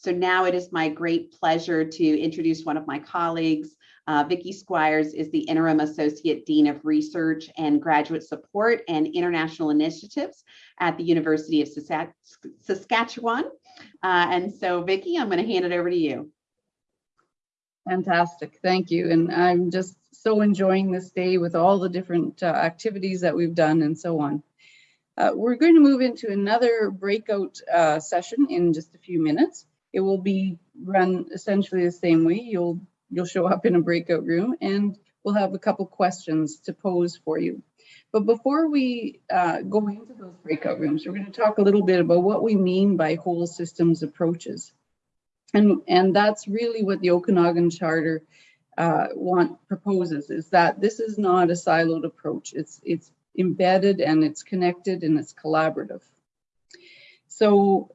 So now it is my great pleasure to introduce one of my colleagues. Uh, Vicki Squires is the Interim Associate Dean of Research and Graduate Support and International Initiatives at the University of Saskatchewan. Uh, and so Vicki, I'm going to hand it over to you. Fantastic, thank you. And I'm just so enjoying this day with all the different uh, activities that we've done and so on. Uh, we're going to move into another breakout uh, session in just a few minutes. It will be run essentially the same way. You'll you'll show up in a breakout room and we'll have a couple questions to pose for you. But before we uh, go into those breakout rooms, we're going to talk a little bit about what we mean by whole systems approaches. And, and that's really what the Okanagan Charter uh, want proposes is that this is not a siloed approach. It's, it's embedded and it's connected and it's collaborative. So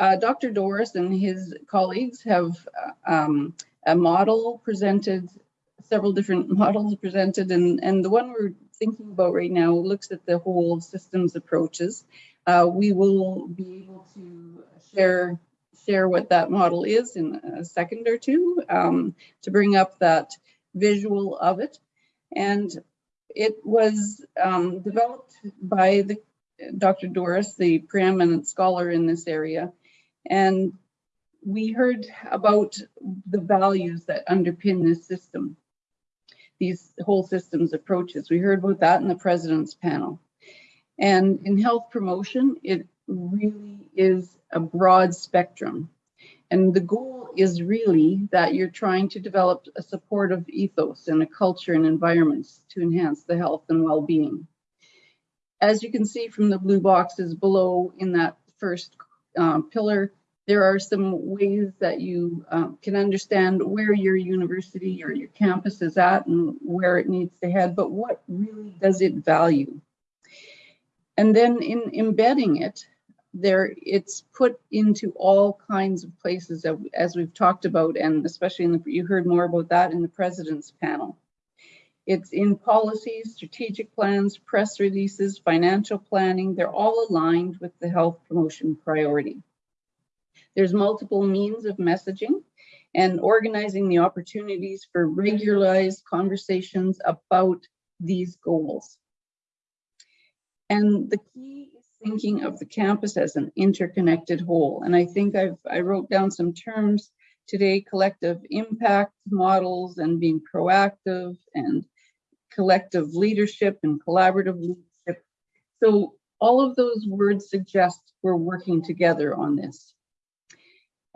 uh, Dr. Dooris and his colleagues have uh, um, a model presented, several different models presented, and, and the one we're thinking about right now looks at the whole systems approaches. Uh, we will be able to share share what that model is in a second or two um, to bring up that visual of it. And it was um, developed by the Dr. Dooris, the preeminent scholar in this area. And we heard about the values that underpin this system, these whole systems approaches. We heard about that in the president's panel. And in health promotion, it really is a broad spectrum. And the goal is really that you're trying to develop a supportive ethos and a culture and environments to enhance the health and well-being. As you can see from the blue boxes below in that first uh, pillar, there are some ways that you uh, can understand where your university or your campus is at and where it needs to head, but what really does it value? And then in embedding it, there it's put into all kinds of places that, as we've talked about, and especially in the, you heard more about that in the president's panel. It's in policies, strategic plans, press releases, financial planning, they're all aligned with the health promotion priority. There's multiple means of messaging and organizing the opportunities for regularized conversations about these goals. And the key is thinking of the campus as an interconnected whole. And I think I've, I wrote down some terms today, collective impact models and being proactive and collective leadership and collaborative leadership. So all of those words suggest we're working together on this.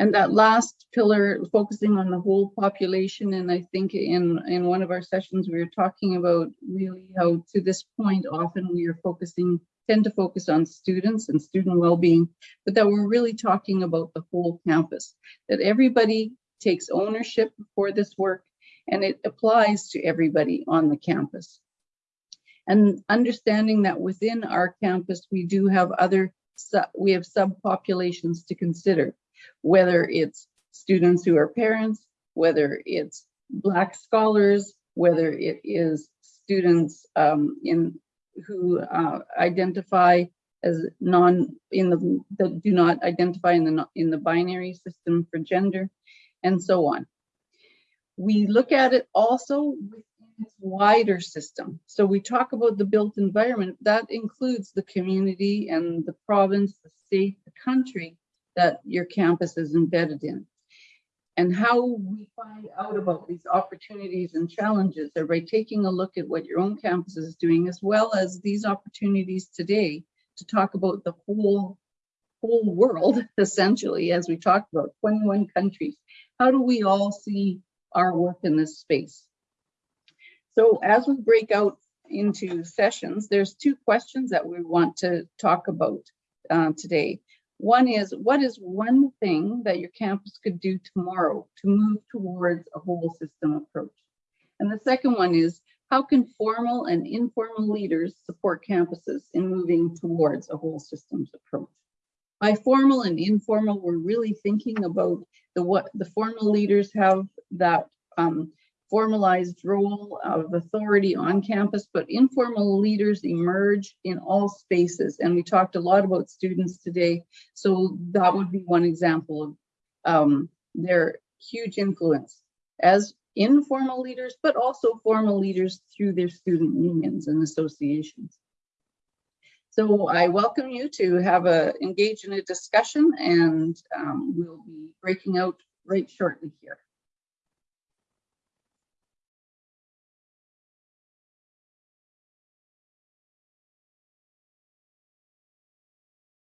And that last pillar, focusing on the whole population, and I think in, in one of our sessions, we were talking about really how to this point, often we are focusing, tend to focus on students and student well-being, but that we're really talking about the whole campus, that everybody takes ownership for this work and it applies to everybody on the campus. And understanding that within our campus, we do have other, we have subpopulations to consider whether it's students who are parents, whether it's Black scholars, whether it is students um, in who uh, identify as non in the that do not identify in the in the binary system for gender, and so on. We look at it also wider system. So we talk about the built environment that includes the community and the province, the state, the country, that your campus is embedded in. And how we find out about these opportunities and challenges are by taking a look at what your own campus is doing, as well as these opportunities today to talk about the whole, whole world, essentially, as we talked about 21 countries. How do we all see our work in this space? So as we break out into sessions, there's two questions that we want to talk about uh, today. One is, what is one thing that your campus could do tomorrow to move towards a whole system approach? And the second one is, how can formal and informal leaders support campuses in moving towards a whole systems approach? By formal and informal, we're really thinking about the what the formal leaders have that um, formalized role of authority on campus, but informal leaders emerge in all spaces. And we talked a lot about students today. So that would be one example of um, their huge influence as informal leaders, but also formal leaders through their student unions and associations. So I welcome you to have a engage in a discussion and um, we'll be breaking out right shortly here.